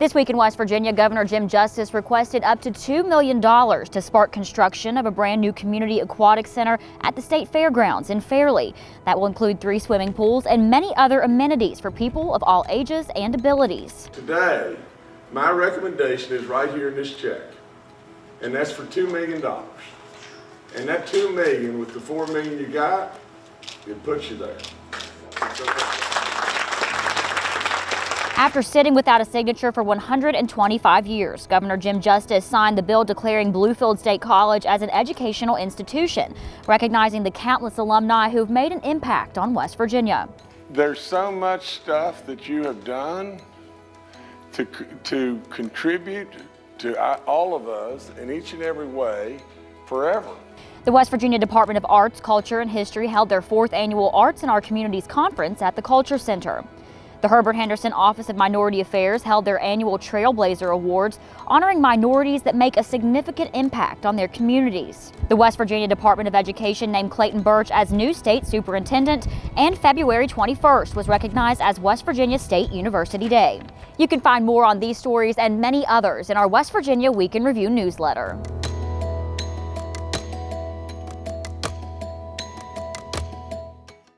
This week in West Virginia, Governor Jim Justice requested up to $2 million to spark construction of a brand new community aquatic center at the state fairgrounds in Fairlea. That will include three swimming pools and many other amenities for people of all ages and abilities. Today, my recommendation is right here in this check, and that's for $2 million. And that 2 million with the 4 million you got, it puts you there. After sitting without a signature for 125 years, Governor Jim Justice signed the bill declaring Bluefield State College as an educational institution, recognizing the countless alumni who've made an impact on West Virginia. There's so much stuff that you have done to, to contribute to uh, all of us in each and every way forever. The West Virginia Department of Arts, Culture, and History held their fourth annual Arts in Our Communities Conference at the Culture Center. The Herbert Henderson Office of Minority Affairs held their annual Trailblazer Awards, honoring minorities that make a significant impact on their communities. The West Virginia Department of Education named Clayton Burch as new state superintendent, and February 21st was recognized as West Virginia State University Day. You can find more on these stories and many others in our West Virginia Week in Review newsletter.